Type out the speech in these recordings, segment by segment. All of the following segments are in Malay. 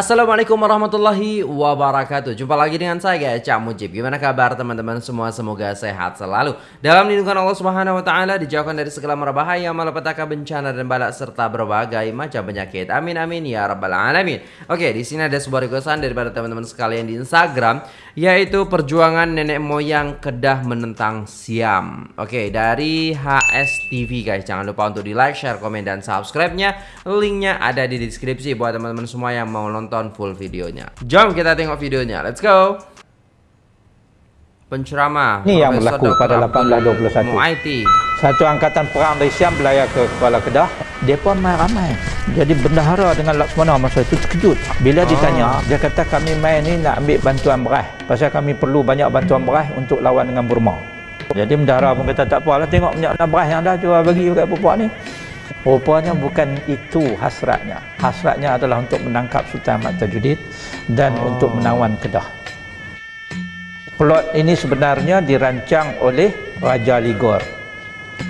Assalamualaikum warahmatullahi wabarakatuh. Jumpa lagi dengan saya Cak Mujib. Gimana kabar teman-teman? Semua Semoga sehat selalu. Dalam lindungan Allah subhanahu wa ta'ala Dijauhkan dari segala merbahaya Malapetaka bencana dan balak Serta berbagai macam penyakit. Amin amin ya rabbal alamin. Oke di sini ada sebuah requestan Daripada teman-teman sekalian di Instagram Yaitu perjuangan nenek moyang Kedah menentang Siam. Oke dari HS TV guys. Jangan lupa untuk di like, share, komen, dan subscribe-nya. Linknya ada di deskripsi Buat teman-teman semua yang mau nonton full videonya. Jom kita tengok videonya. Let's go. Penceramah Ini yang berlaku pada 1821. Muaiti. Satu angkatan perang dari Siam berlayar ke Kuala Kedah. Mereka main ramai. Jadi bendahara dengan Laksamana masa itu terkejut. Bila ditanya, dia kata kami main ni nak ambil bantuan beras. Pasal kami perlu banyak bantuan beras untuk lawan dengan Burma. Jadi bendahara pun kata tak apalah tengok banyak beras yang dah jual bagi dekat perempuan ni. Rupanya bukan itu hasratnya. Hasratnya adalah untuk menangkap Sultan Ahmad Tajuddin dan oh. untuk menawan Kedah. Plot ini sebenarnya dirancang oleh Raja Ligor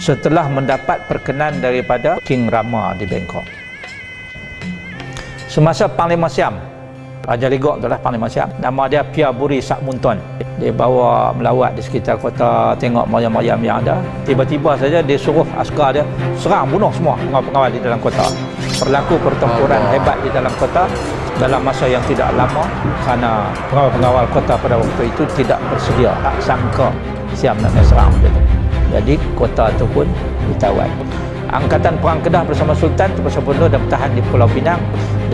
setelah mendapat perkenan daripada King Rama di Bangkok. Semasa Panglima Siam Raja Ligok adalah Panglima Siam. Nama dia Pia Buri Sak Munton. Dia bawa melawat di sekitar kota, tengok mayam-mayam yang ada. Tiba-tiba saja dia suruh askar dia serang bunuh semua pengawal-pengawal di dalam kota. Berlaku pertempuran hebat di dalam kota dalam masa yang tidak lama kerana pengawal-pengawal kota pada waktu itu tidak bersedia. Tak sangka Siam nak serang. Jadi kota itu pun ditawan. Angkatan Perang Kedah bersama Sultan terpaksa bunuh dan bertahan di Pulau Pinang.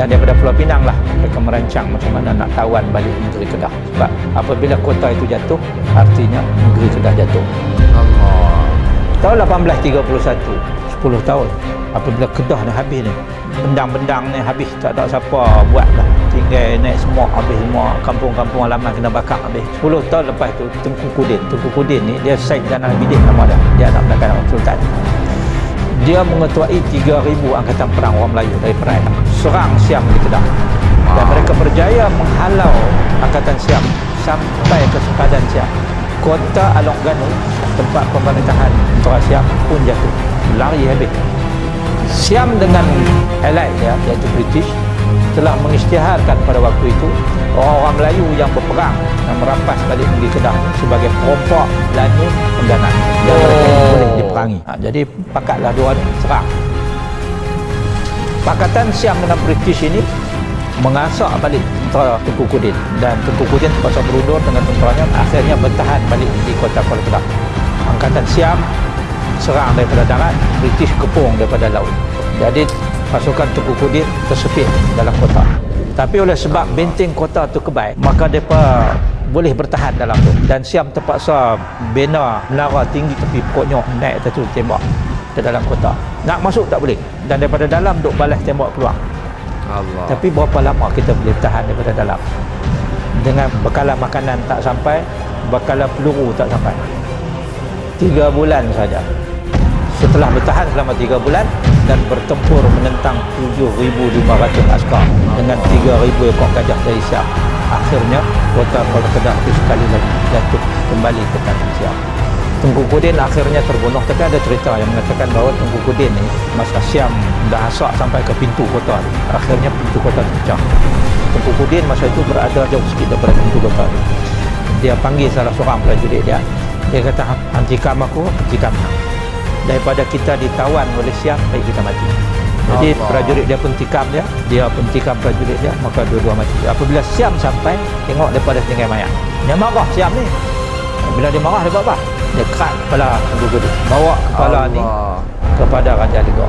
Dan daripada Pulau Pinang lah mereka merancang macam mana nak tawan balik negeri Kedah. Sebab apabila kota itu jatuh artinya negeri Kedah jatuh. Allah. Tahun 1831 10 tahun apabila Kedah ni habis ni bendang-bendang ni habis tak ada siapa buat lah tinggal naik semua habis semua kampung-kampung halaman kena bakar habis. 10 tahun lepas tu Tengku Kudin. Tengku Kudin ni dia Syed Zainal Abidin nama dia. Dia anak belakang Sultan dia mengetuai 3,000 angkatan perang orang Melayu dari Perai. Serang Siam di Kedah. Dan mereka berjaya menghalau angkatan Siam sampai ke sempadan Siam. Kota Along Ganu tempat pemerintahan tentera Siam pun jatuh. Lari habis. Siam dengan allied dia iaitu British telah mengisytiharkan pada waktu itu orang-orang Melayu yang berperang dan merampas balik negeri Kedah sebagai perompak Belanda pendanaan dan oh. boleh diperangi. Ha, jadi pakatlah dua serang. Pakatan Siam dengan British ini mengasak balik tentera Tengku Kudin. Dan Tengku Kudin terpaksa berundur dengan tenteranya. Akhirnya bertahan balik di kota Kuala Kedah. Angkatan Siam serang daripada darat British kepung daripada laut. Jadi pasukan Tengku Kudin tersepit dalam kota tapi oleh sebab benteng kota tu kebal maka mereka boleh bertahan dalam tu. Dan Siam terpaksa bina menara tinggi tepi pokoknya naik atas tu tembak ke dalam kota. Nak masuk tak boleh. Dan daripada dalam duk balas tembak keluar. Allah. tapi berapa lama kita boleh tahan daripada dalam? Dengan bekalan makanan tak sampai bekalan peluru tak sampai. Tiga bulan saja. Setelah bertahan selama 3 bulan dan bertempur menentang 7,500 askar dengan 3,000 ekor gajah dari Siam. Akhirnya kota Kuala Kedah itu sekali lagi jatuh kembali ke tangan Siam. Tengku Kudin akhirnya terbunuh tapi ada cerita yang mengatakan bahawa Tengku Kudin ni masa Siam dah asak sampai ke pintu kota akhirnya pintu kota terpecah Tengku Kudin masa itu berada jauh sikit daripada pintu kota dia panggil salah seorang prajurit dia. Dia kata hentikan aku hentikan aku daripada kita ditawan oleh Siam baik kita mati. Jadi Allah. prajurit dia pun tikam dia dia pun tikam prajurit dia maka dua-dua mati. Apabila Siam sampai tengok daripada setinggai mayat dia marah Siam ni. Bila dia marah dia buat apa? Dia kerat kepala dia bawa kepala Allah. ni kepada Raja Liga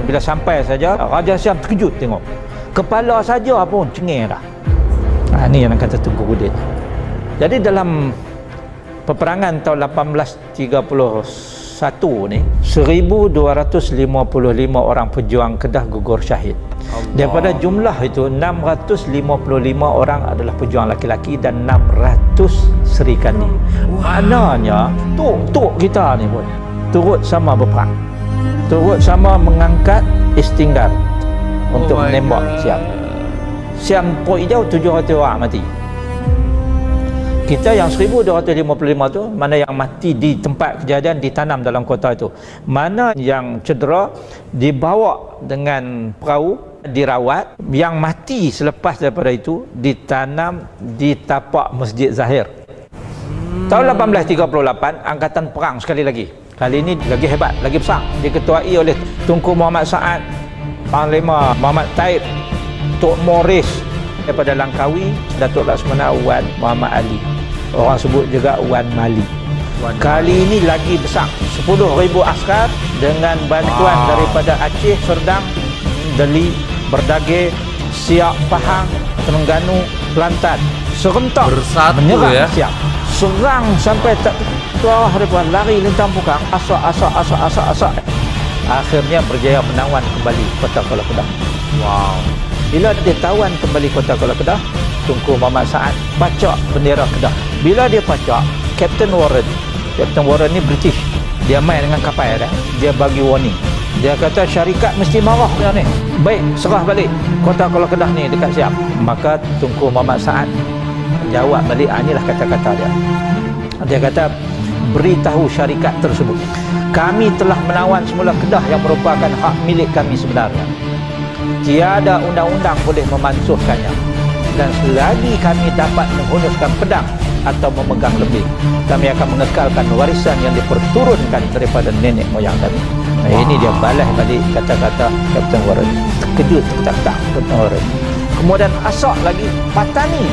bila sampai saja Raja Siam terkejut tengok. Kepala saja pun cengeng dah. Ha, ni yang kata Tengku Gudin jadi dalam peperangan tahun 1830 satu ni 1255 orang pejuang Kedah gugur syahid. Allah. daripada jumlah itu 655 orang adalah pejuang laki-laki dan 600 serikani maknanya tuk-tuk kita ni pun turut sama berperang. Turut sama mengangkat istinggar untuk oh menembak Siam Siam Pok Hijau 700 orang mati kita yang 1255 tu mana yang mati di tempat kejadian ditanam dalam kota itu. Mana yang cedera dibawa dengan perahu dirawat. Yang mati selepas daripada itu ditanam di tapak Masjid Zahir. Tahun 1838 angkatan perang sekali lagi. Kali ini lagi hebat lagi besar. Diketuai oleh Tunku Muhammad Saad Panglima Muhammad Taib Tok Morris daripada Langkawi Datuk Laksamana Wan Muhammad Ali orang sebut juga Wan Mali Kali ini lagi besar 10,000 askar dengan bantuan Wow. daripada Aceh, Serdang, Deli, Berdage, Siak, Pahang, Terengganu, Kelantan. Serentak Bersatu menyerang ya. Siak. Serang sampai tak tuah depan lari lintang pukang. Asak, asak, asak, asak, asak. Akhirnya berjaya menawan kembali kota Kuala Kedah. Wow. Bila dia tawan kembali kota Kuala Kedah, Tunku Muhammad Saad pacak bendera Kedah. Bila dia pacak, Captain Warren, Captain Warren ni British. Dia main dengan kapal dah. Dia bagi warning. Dia kata syarikat mesti marah yang ni. Baik, serah balik kota Kuala Kedah ni dekat siap. Maka Tunku Muhammad Saad jawab balik, ah, inilah kata-kata dia. Dia kata, beritahu syarikat tersebut. Kami telah menawan semula Kedah yang merupakan hak milik kami sebenarnya. Tiada undang-undang boleh memansuhkannya. Dan selagi kami dapat menghunuskan pedang atau memegang lebih, kami akan mengekalkan warisan yang diperturunkan daripada nenek moyang kami. Nah, ini dia balas balik kata-kata Captain Warren. Terkejut tak-tak Captain Warren. Kemudian asak lagi Patani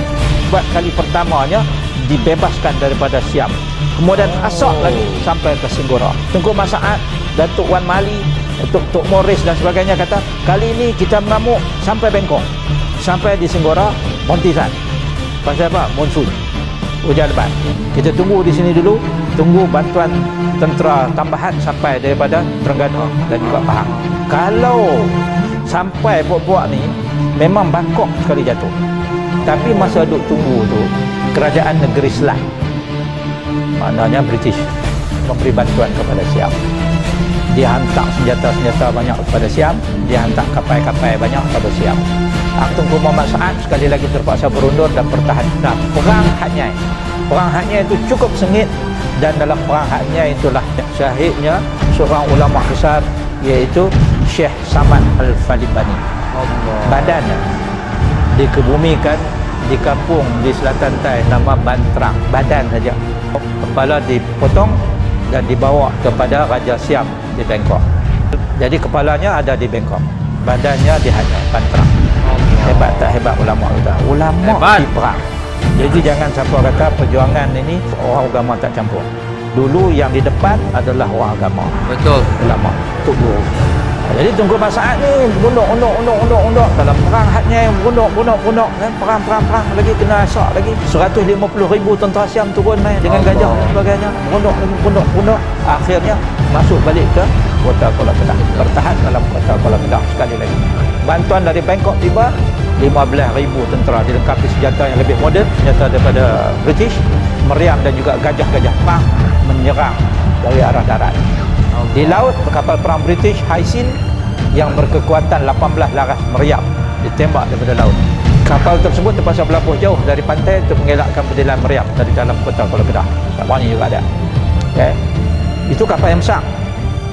buat kali pertamanya dibebaskan daripada Siam. Kemudian asak lagi sampai ke Singgora. Tengku Masaat, Datuk Wan Mali, Datuk Tok Morris dan sebagainya kata, kali ini kita mengamuk sampai Bengkok. Sampai di Singgora, Montisan. Pasal apa? Monsun. Hujan lebat. Kita tunggu di sini dulu, tunggu bantuan tentera tambahan sampai daripada Terengganu dan juga Pahang. Kalau sampai buat-buat ni, memang Bangkok sekali jatuh. Tapi masa duk tunggu tu, kerajaan negeri Selat, maknanya British, memberi bantuan kepada Siam. Dia hantar senjata-senjata banyak kepada Siam, dia hantar kapal-kapal banyak kepada Siam. Ah, Tunku Muhammad Saad sekali lagi terpaksa berundur dan bertahan. Nah, perang Hatnyai. Perang Hatnyai itu cukup sengit dan dalam perang Hatnyai itulah syahidnya seorang ulama besar iaitu Syekh Samad Al-Falibani. Badannya dikebumikan di kampung di selatan Thai nama Bantrang. Badan saja. Kepala dipotong dan dibawa kepada Raja Siam di Bangkok. Jadi kepalanya ada di Bangkok. Badannya di Hanoi, Bantrang. Hebat tak hebat ulama kita? Ulama Hebat. di perang. Jadi jangan siapa kata perjuangan ini orang agama tak campur. Dulu yang di depan adalah orang agama Betul. ulama tunggu jadi tunggu masaat ni. Bunduk unduk unduk unduk unduk dalam perang hatnya bunduk bunduk bunduk kan perang perang perang. Lagi kena asak lagi. 150 ribu tentera Siam turun main dengan Allah. gajah dan sebagainya. Bunduk lagi bunduk bunduk akhirnya masuk balik ke kota Kuala Kedah bertahan dalam kota Kuala Kedah sekali lagi. Bantuan dari Bangkok tiba. 15 ribu tentera dilengkapi senjata yang lebih moden. Senjata daripada British. Meriam dan juga gajah-gajah perang menyerang dari arah darat di laut, kapal perang British Haisin yang berkekuatan 18 laras meriam ditembak daripada laut. Kapal tersebut terpaksa berlabuh jauh dari pantai untuk mengelakkan pendidikan meriam dari dalam kota Kuala Kedah. Kapal ini juga ada. Okay. Itu kapal yang besar.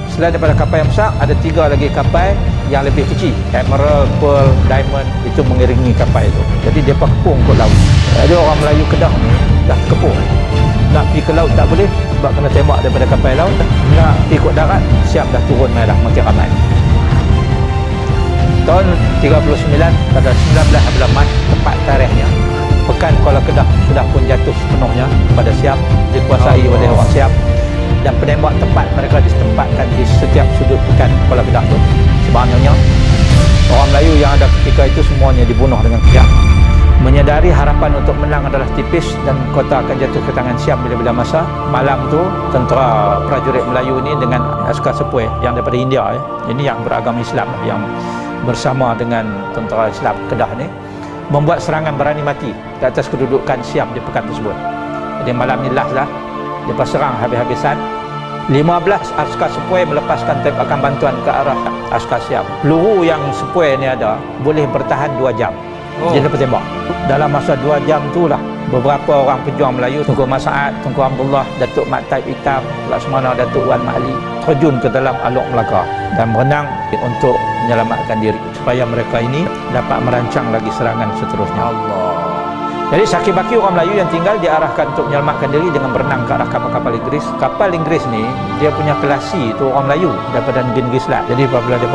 Selain daripada kapal yang besar, ada tiga lagi kapal yang lebih kecil. Emerald, Pearl, Diamond, itu mengiringi kapal itu. Jadi dia kepung ke laut. Jadi orang Melayu Kedah ni dah kepung. Nak pergi ke laut tak boleh sebab kena tembak daripada kapal laut. Nak pergi ke darat, siap dah turun mai dah makin ramai. Tahun 39 pada 19 bulan Mac tepat tarikhnya Pekan Kuala Kedah sudah pun jatuh sepenuhnya kepada Siam dikuasai oleh orang Siam dan penembak tepat mereka ditempatkan di setiap sudut pekan Kuala Kedah itu sebenarnya orang Melayu yang ada ketika itu semuanya dibunuh dengan kejam menyadari harapan untuk menang adalah tipis dan kota akan jatuh ke tangan Siam bila-bila masa. Malam tu tentera prajurit Melayu ini dengan askar sepoi yang daripada India ya. ini yang beragama Islam yang bersama dengan tentera Islam Kedah ni membuat serangan berani mati ke atas kedudukan Siam di pekan tersebut. Jadi malam ni last lah. Lepas serang habis-habisan 15 askar sepoi melepaskan tembakan bantuan ke arah askar Siam. Peluru yang sepoi ni ada boleh bertahan 2 jam Oh. dia dapat tembak dalam masa 2 jam tu lah beberapa orang pejuang Melayu Tunku Masaat, Tunku Abdullah, Datuk Mat Taib Hitam, Laksamana Datuk Wan Ma'ali terjun ke dalam Alok Melaka dan berenang untuk menyelamatkan diri supaya mereka ini dapat merancang lagi serangan seterusnya. Allah. Jadi sakit baki orang Melayu yang tinggal diarahkan untuk menyelamatkan diri dengan berenang ke arah kapal-kapal Inggeris. Kapal Inggeris ni dia punya kelasi itu orang Melayu daripada negeri lah. Jadi apabila dia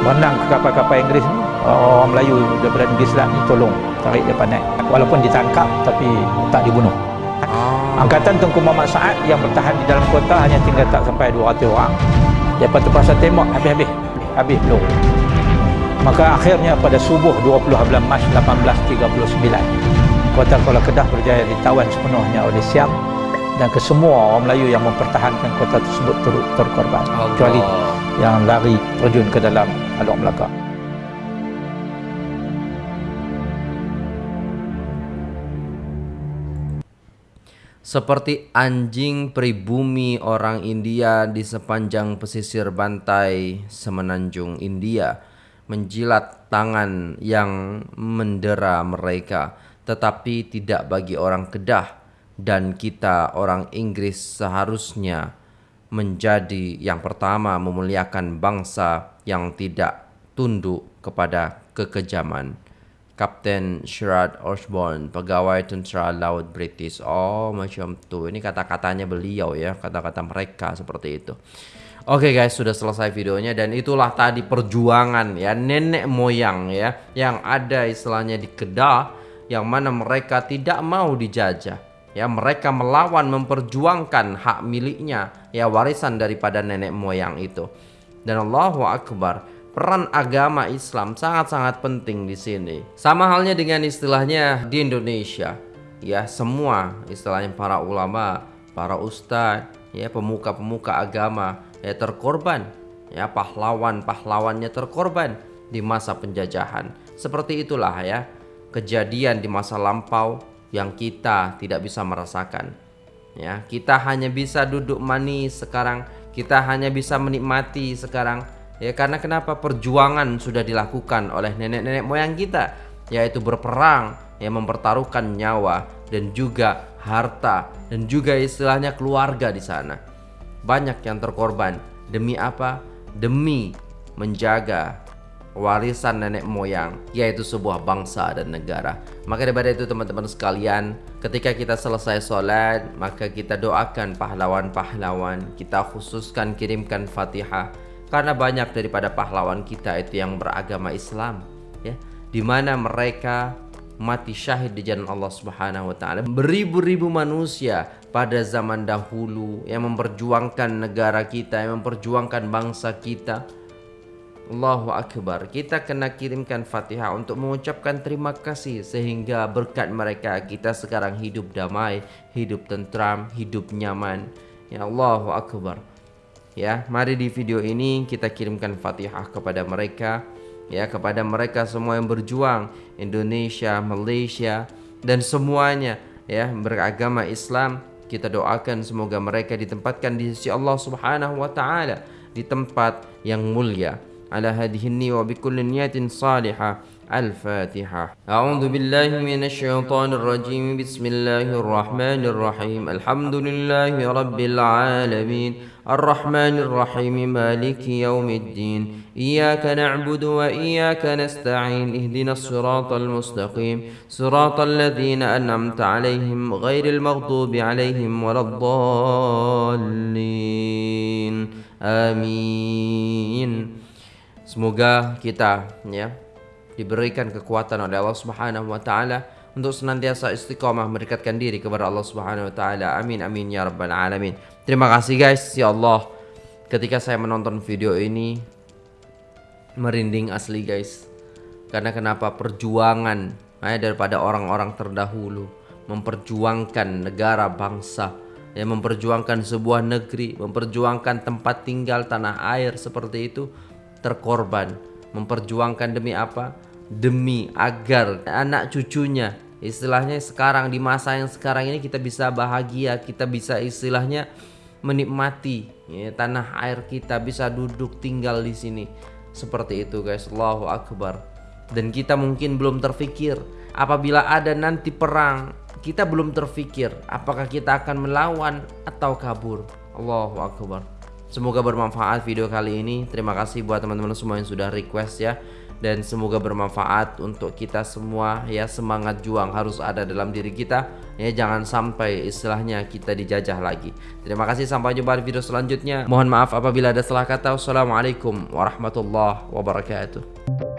berenang ke kapal-kapal Inggeris ni, orang Melayu daripada negeri Selat ni tolong tarik dia naik. Walaupun ditangkap tapi tak dibunuh. Ah. Angkatan Tengku Muhammad Saad yang bertahan di dalam kota hanya tinggal tak sampai 200 orang. Tu pasal tembak habis-habis. Habis belum. Maka akhirnya pada subuh 20 bulan Mac 1839 Kota Kuala Kedah berjaya ditawan sepenuhnya oleh Siam dan kesemua orang Melayu yang mempertahankan kota tersebut turut terkorban kecuali yang lari terjun ke dalam Alok Melaka. Seperti anjing pribumi orang India di sepanjang pesisir pantai semenanjung India menjilat tangan yang mendera mereka tetapi tidak bagi orang Kedah dan kita orang Inggris seharusnya menjadi yang pertama memuliakan bangsa yang tidak tunduk kepada kekejaman. Kapten Sherard Osborne, pegawai tentera laut British. Oh, macam tu. Ini kata-katanya beliau ya, kata-kata mereka seperti itu. Oke guys, sudah selesai videonya dan itulah tadi perjuangan ya nenek moyang ya yang ada istilahnya di Kedah yang mana mereka tidak mau dijajah. Ya, mereka melawan memperjuangkan hak miliknya, ya warisan daripada nenek moyang itu. Dan Allahu Akbar, peran agama Islam sangat-sangat penting di sini. Sama halnya dengan istilahnya di Indonesia. Ya, semua istilahnya para ulama, para ustadz, ya pemuka-pemuka agama ya terkorban. Ya, pahlawan-pahlawannya terkorban di masa penjajahan. Seperti itulah ya kejadian di masa lampau yang kita tidak bisa merasakan. Ya, kita hanya bisa duduk manis sekarang, kita hanya bisa menikmati sekarang Ya karena kenapa perjuangan sudah dilakukan oleh nenek-nenek moyang kita yaitu berperang yang mempertaruhkan nyawa dan juga harta dan juga istilahnya keluarga di sana. Banyak yang terkorban demi apa? Demi menjaga warisan nenek moyang yaitu sebuah bangsa dan negara. Maka daripada itu teman-teman sekalian, ketika kita selesai sholat, maka kita doakan pahlawan-pahlawan, kita khususkan kirimkan Fatihah karena banyak daripada pahlawan kita itu yang beragama Islam ya. Di mana mereka mati syahid di jalan Allah Subhanahu wa taala. Beribu-ribu manusia pada zaman dahulu yang memperjuangkan negara kita yang memperjuangkan bangsa kita. Allahu Akbar. Kita kena kirimkan fatihah untuk mengucapkan terima kasih Sehingga berkat mereka kita sekarang hidup damai Hidup tentram, hidup nyaman. Ya Allahu Akbar ya mari di video ini kita kirimkan Fatihah kepada mereka. Ya kepada mereka semua yang berjuang Indonesia Malaysia dan semuanya ya beragama Islam. Kita doakan semoga mereka ditempatkan di sisi Allah Subhanahu wa taala di tempat yang mulia. Ala hadhihi wa bikulli niyatin salihah الفاتحة. أعوذ بالله من الشيطان الرجيم. بسم الله الرحمن الرحيم. الحمد لله رب العالمين. الرحمن الرحيم. مالك يوم الدين. إياك نعبد وإياك نستعين. اهدنا الصراط المستقيم. صراط الذين أنعمت عليهم غير المغضوب عليهم ولا الضالين. آمين. Semoga kita ya diberikan kekuatan oleh Allah Subhanahu wa taala untuk senantiasa istiqamah mendekatkan diri kepada Allah Subhanahu wa taala. Amin amin ya rabbal alamin. Terima kasih guys, ya Allah. Ketika saya menonton video ini merinding asli guys. Karena kenapa perjuangan eh, daripada orang-orang terdahulu memperjuangkan negara bangsa yang memperjuangkan sebuah negeri, memperjuangkan tempat tinggal tanah air seperti itu terkorban. Memperjuangkan demi apa? Demi agar anak cucunya istilahnya sekarang di masa yang sekarang ini kita bisa bahagia kita bisa istilahnya menikmati ya, tanah air kita bisa duduk tinggal di sini seperti itu guys Allahu Akbar dan kita mungkin belum terfikir apabila ada nanti perang kita belum terfikir apakah kita akan melawan atau kabur. Allahu akbar. Semoga bermanfaat video kali ini. Terima kasih buat teman-teman semua yang sudah request ya dan semoga bermanfaat untuk kita semua ya. Semangat juang harus ada dalam diri kita ya. Jangan sampai istilahnya kita dijajah lagi. Terima kasih sampai jumpa di video selanjutnya. Mohon maaf apabila ada salah kata. Wassalamualaikum warahmatullahi wabarakatuh